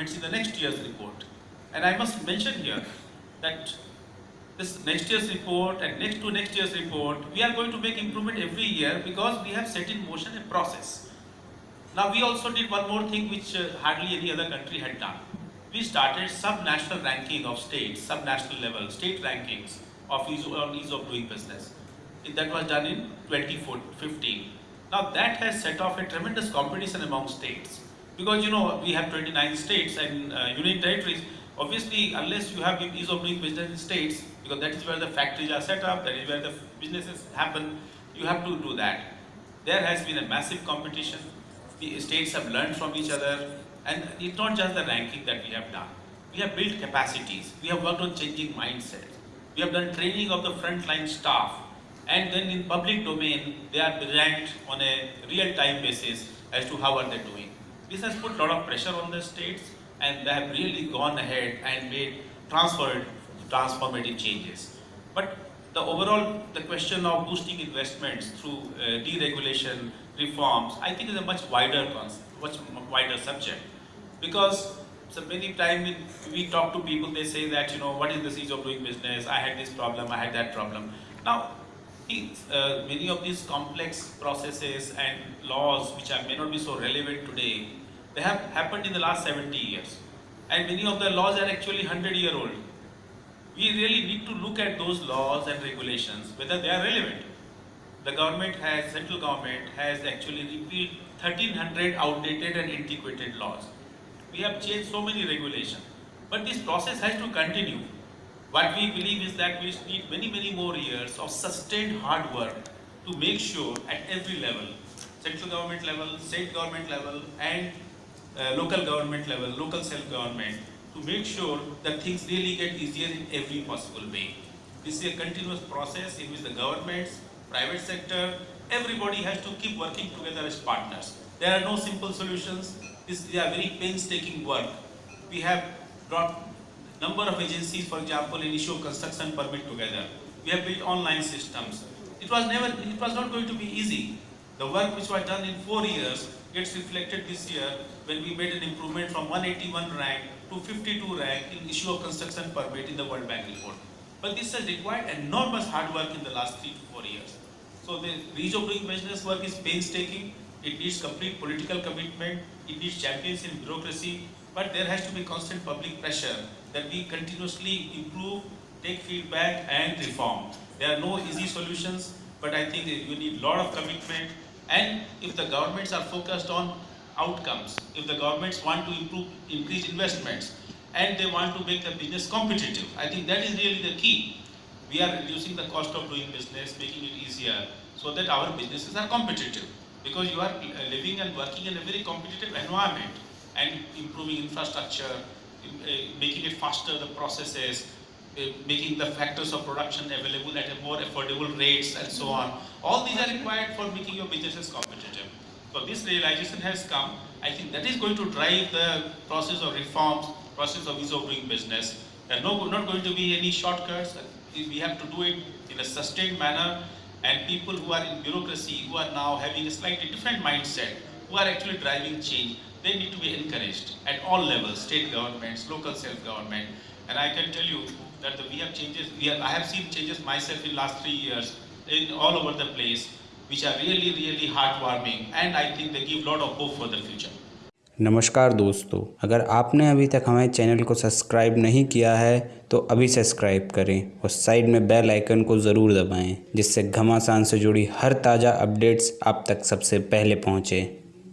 improvements in the next year's report. And I must mention here that this next year's report and next to next year's report, we are going to make improvement every year because we have set in motion a process. Now we also did one more thing which uh, hardly any other country had done. We started sub-national ranking of states, sub-national level, state rankings of ease, on ease of doing business. That was done in 2015. Now that has set off a tremendous competition among states because you know we have 29 states and uh, union territories. Obviously, unless you have ease of doing business in states, because that is where the factories are set up, that is where the businesses happen, you have to do that. There has been a massive competition. The states have learned from each other and it's not just the ranking that we have done. We have built capacities. We have worked on changing mindset. We have done training of the frontline staff and then in public domain they are ranked on a real-time basis as to how are they doing. This has put a lot of pressure on the states and they have really gone ahead and made transferred transformative changes. But the overall, the question of boosting investments through uh, deregulation, reforms, I think is a much wider concept, much wider subject. Because so many times we talk to people, they say that, you know, what is the ease of doing business? I had this problem, I had that problem. Now, uh, many of these complex processes and laws which are, may not be so relevant today, they have happened in the last 70 years. And many of the laws are actually 100 year old. We really need to look at those laws and regulations, whether they are relevant. The government has, central government has actually repealed 1300 outdated and antiquated laws. We have changed so many regulations, but this process has to continue. What we believe is that we need many, many more years of sustained hard work to make sure at every level, central government level, state government level, and uh, local government level, local self-government, to make sure that things really get easier in every possible way. This is a continuous process in which the governments, private sector, everybody has to keep working together as partners. There are no simple solutions. This is a very painstaking work. We have brought number of agencies, for example, in issue of construction permit together. We have built online systems. It was never, it was not going to be easy. The work which was done in four years gets reflected this year when we made an improvement from 181 rank to 52 rank in issue of construction permit in the World Bank report. But this has required enormous hard work in the last three to four years. So the reach of doing business work is painstaking. It needs complete political commitment. It needs champions in bureaucracy. But there has to be constant public pressure that we continuously improve, take feedback and reform. There are no easy solutions, but I think you need a lot of commitment. And if the governments are focused on outcomes, if the governments want to improve, increase investments, and they want to make the business competitive, I think that is really the key. We are reducing the cost of doing business, making it easier, so that our businesses are competitive. Because you are living and working in a very competitive environment and improving infrastructure, eh, making it faster, the processes, eh, making the factors of production available at a more affordable rates and so on. All these are required for making your businesses competitive. So this realization has come. I think that is going to drive the process of reforms, process of ease of doing business. There are no, not going to be any shortcuts. We have to do it in a sustained manner and people who are in bureaucracy, who are now having a slightly different mindset, who are actually driving change, they need to be encouraged at all levels, state governments, local self-government. And I can tell you that the, we have changes, we have, I have seen changes myself in last three years in all over the place, which are really, really heartwarming and I think they give a lot of hope for the future. नमस्कार दोस्तों अगर आपने अभी तक हमारे channel को subscribe नहीं किया है तो अभी सब्सक्राइब करें और साइड में बेल आइकन को ज़रूर दबाएँ जिससे घमासान से जुड़ी हर ताज़ा अपडेट्स आप तक सबसे पहले पहुँचें